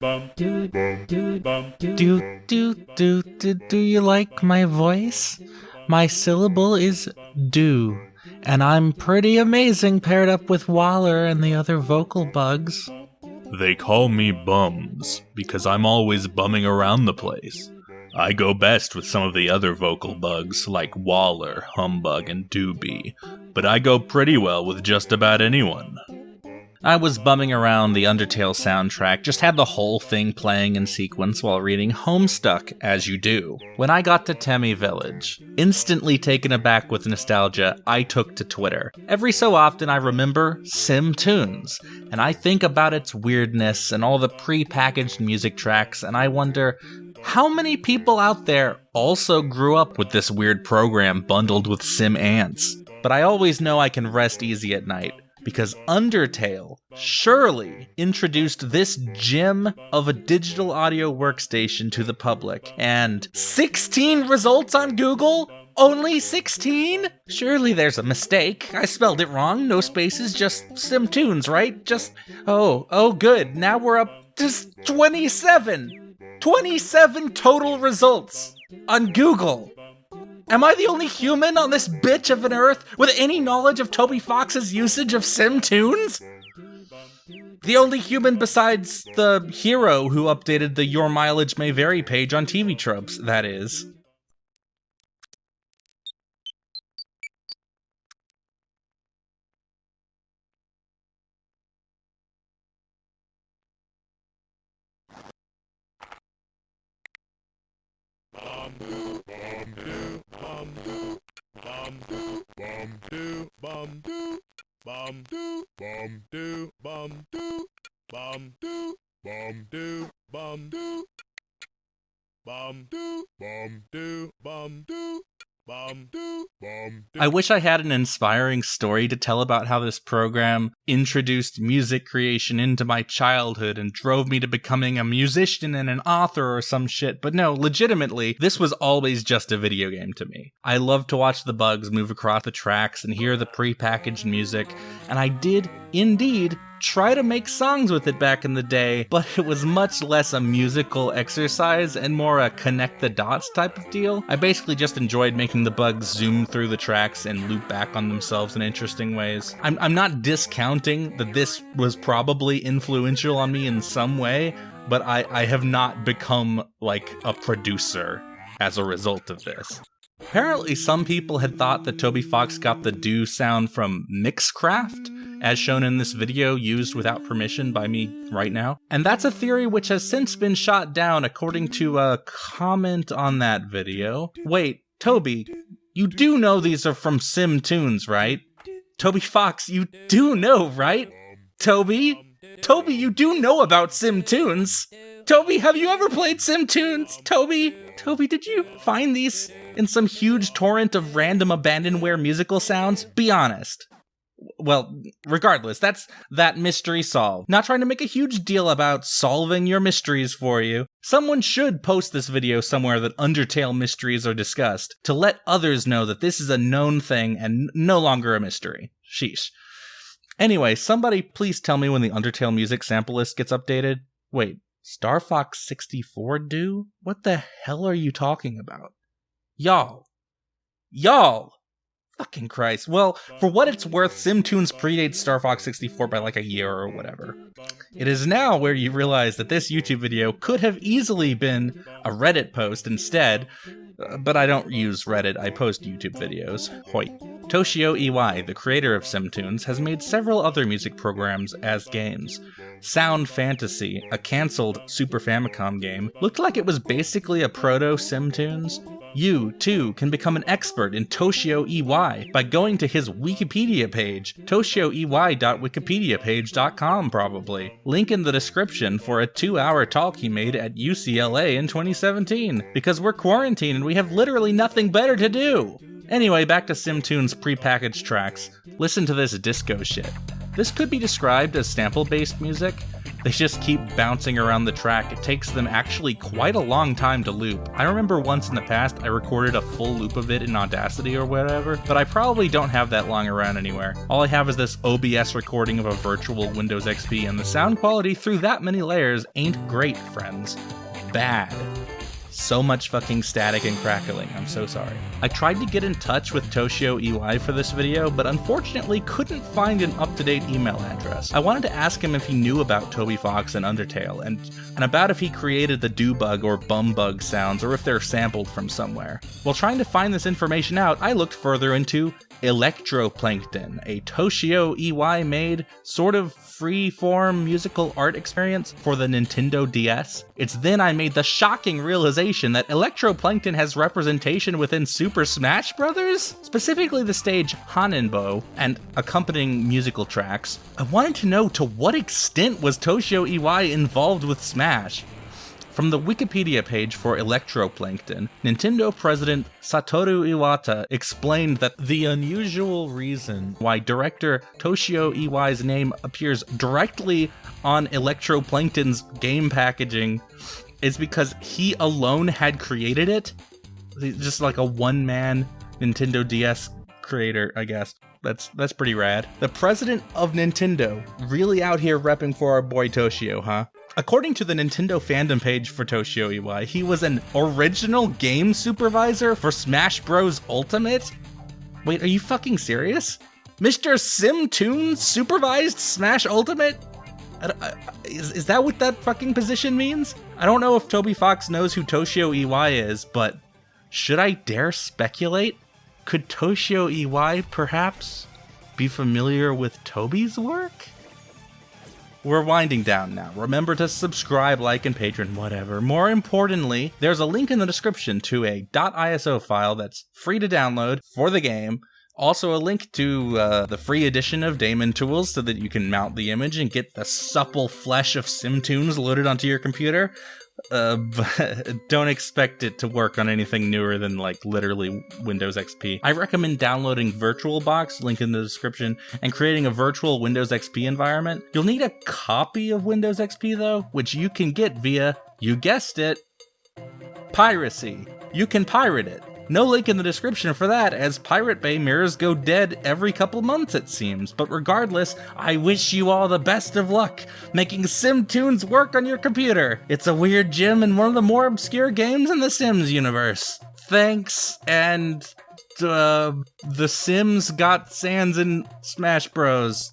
bum do bum do bum do Do, do, do, do, do you like my voice? My syllable is do, and I'm pretty amazing paired up with Waller and the other vocal bugs. They call me Bums because I'm always bumming around the place. I go best with some of the other vocal bugs like Waller, Humbug, and Doobie, but I go pretty well with just about anyone. I was bumming around the Undertale soundtrack, just had the whole thing playing in sequence while reading Homestuck, as you do. When I got to Temmie Village, instantly taken aback with nostalgia, I took to Twitter. Every so often I remember Sim Tunes, and I think about its weirdness and all the pre-packaged music tracks, and I wonder, how many people out there also grew up with this weird program bundled with Sim Ants? But I always know I can rest easy at night because Undertale surely introduced this gem of a digital audio workstation to the public. And 16 results on Google? Only 16? Surely there's a mistake. I spelled it wrong. No spaces, just SimTunes, right? Just. Oh, oh, good. Now we're up to 27. 27 total results on Google. Am I the only human on this bitch of an earth with any knowledge of Toby Fox's usage of SimTunes? The only human besides the hero who updated the Your Mileage May Vary page on TV Tropes, that is. Bum do bum do. Bum do bum do. Bum do bum do. Bum do bum do. Bum do bum do. Bum do bum do bum do I wish I had an inspiring story to tell about how this program introduced music creation into my childhood and drove me to becoming a musician and an author or some shit, but no, legitimately, this was always just a video game to me. I loved to watch the bugs move across the tracks and hear the pre-packaged music, and I did indeed try to make songs with it back in the day, but it was much less a musical exercise and more a connect the dots type of deal. I basically just enjoyed making the bugs zoom through the tracks and loop back on themselves in interesting ways. I'm, I'm not discounting that this was probably influential on me in some way, but I, I have not become like a producer as a result of this. Apparently, some people had thought that Toby Fox got the do sound from Mixcraft, as shown in this video used without permission by me right now. And that's a theory which has since been shot down according to a comment on that video. Wait, Toby, you do know these are from Sim Tunes, right? Toby Fox, you do know, right? Toby? Toby, you do know about Sim Tunes. Toby, have you ever played Sim Tunes? Toby? Toby, did you find these in some huge torrent of random abandonware musical sounds? Be honest. Well, regardless, that's that mystery solved. Not trying to make a huge deal about solving your mysteries for you. Someone should post this video somewhere that Undertale mysteries are discussed to let others know that this is a known thing and no longer a mystery. Sheesh. Anyway, somebody please tell me when the Undertale music sample list gets updated. Wait, Star Fox 64 do? What the hell are you talking about? Y'all. Y'all! Fucking Christ. Well, for what it's worth, SimTunes predates Star Fox 64 by like a year or whatever. It is now where you realize that this YouTube video could have easily been a Reddit post instead, uh, but I don't use Reddit, I post YouTube videos. Hoyt. Toshio Iwai, the creator of SimTunes, has made several other music programs as games. Sound Fantasy, a cancelled Super Famicom game, looked like it was basically a proto SimTunes. You, too, can become an expert in Toshio Iwai by going to his Wikipedia page, toshioey.wikipediapage.com probably. Link in the description for a two-hour talk he made at UCLA in 2017, because we're quarantined and we have literally nothing better to do. Anyway, back to SimTunes prepackaged tracks. Listen to this disco shit. This could be described as sample-based music, They just keep bouncing around the track. It takes them actually quite a long time to loop. I remember once in the past I recorded a full loop of it in Audacity or whatever, but I probably don't have that long around anywhere. All I have is this OBS recording of a virtual Windows XP, and the sound quality through that many layers ain't great, friends. Bad so much fucking static and crackling. I'm so sorry. I tried to get in touch with Toshio Iwai for this video, but unfortunately couldn't find an up-to-date email address. I wanted to ask him if he knew about Toby Fox and Undertale, and, and about if he created the do bug or bum bug sounds, or if they're sampled from somewhere. While trying to find this information out, I looked further into Electroplankton, a Toshio Iwai made sort of free-form musical art experience for the Nintendo DS. It's then I made the shocking realization that Electroplankton has representation within Super Smash Bros., specifically the stage Hanenbow and accompanying musical tracks. I wanted to know to what extent was Toshio Iwai involved with Smash? From the Wikipedia page for Electroplankton, Nintendo president Satoru Iwata explained that the unusual reason why director Toshio Iwai's name appears directly on Electroplankton's game packaging is because he alone had created it. Just like a one-man Nintendo DS creator, I guess. That's that's pretty rad. The president of Nintendo really out here repping for our boy Toshio, huh? According to the Nintendo fandom page for Toshio Iwai, he was an original game supervisor for Smash Bros. Ultimate? Wait, are you fucking serious? Mr. Simtoon supervised Smash Ultimate? Is, is that what that fucking position means? I don't know if Toby Fox knows who Toshio Iwai is, but should I dare speculate? Could Toshio Iwai perhaps be familiar with Toby's work? We're winding down now. Remember to subscribe, like, and patron, whatever. More importantly, there's a link in the description to a .iso file that's free to download for the game. Also, a link to uh, the free edition of Daemon Tools so that you can mount the image and get the supple flesh of SimTunes loaded onto your computer. Uh, but don't expect it to work on anything newer than like literally Windows XP. I recommend downloading VirtualBox, link in the description, and creating a virtual Windows XP environment. You'll need a copy of Windows XP though, which you can get via, you guessed it, piracy. You can pirate it. No link in the description for that, as Pirate Bay mirrors go dead every couple months, it seems. But regardless, I wish you all the best of luck making SimTunes work on your computer. It's a weird gem and one of the more obscure games in the Sims universe. Thanks, and uh, The Sims got Sans in Smash Bros.